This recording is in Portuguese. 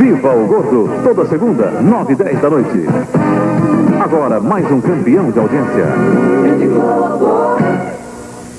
Viva o Gordo, toda segunda, 9 e 10 da noite. Agora, mais um campeão de audiência.